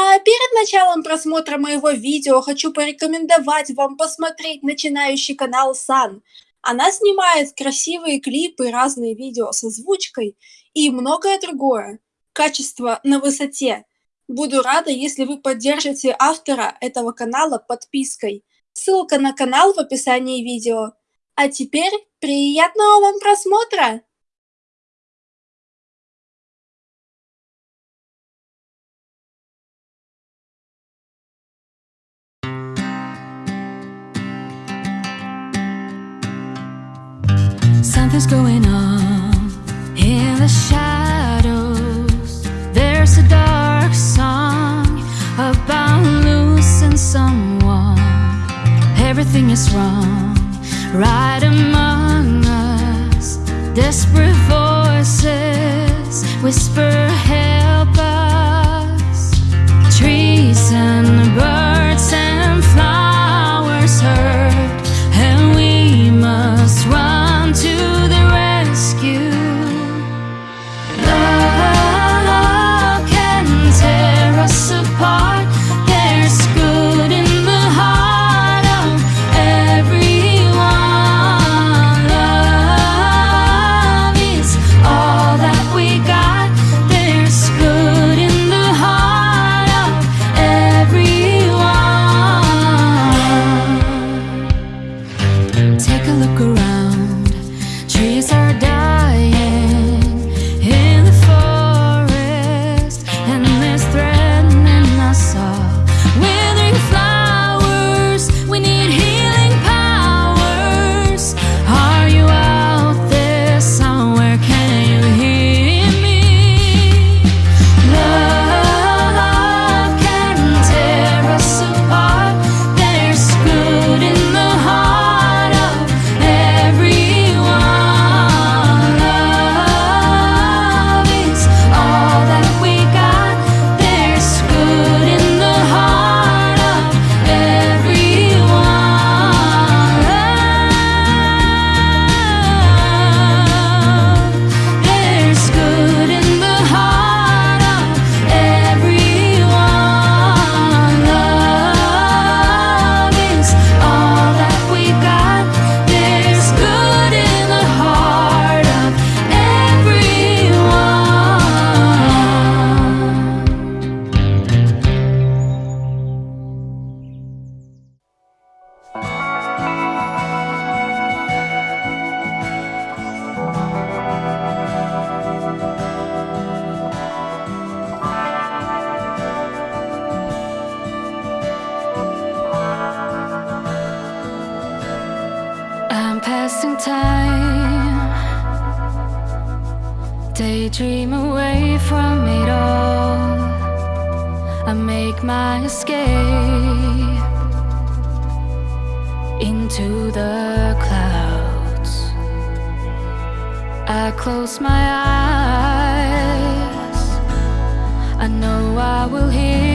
А перед началом просмотра моего видео хочу порекомендовать вам посмотреть начинающий канал Сан. Она снимает красивые клипы, разные видео с озвучкой и многое другое. Качество на высоте. Буду рада, если вы поддержите автора этого канала подпиской. Ссылка на канал в описании видео. А теперь приятного вам просмотра! Something's going on in the shadows. There's a dark song about losing someone. Everything is wrong, right among us. Desperate voices whisper, time, daydream away from it all. I make my escape into the clouds. I close my eyes. I know I will hear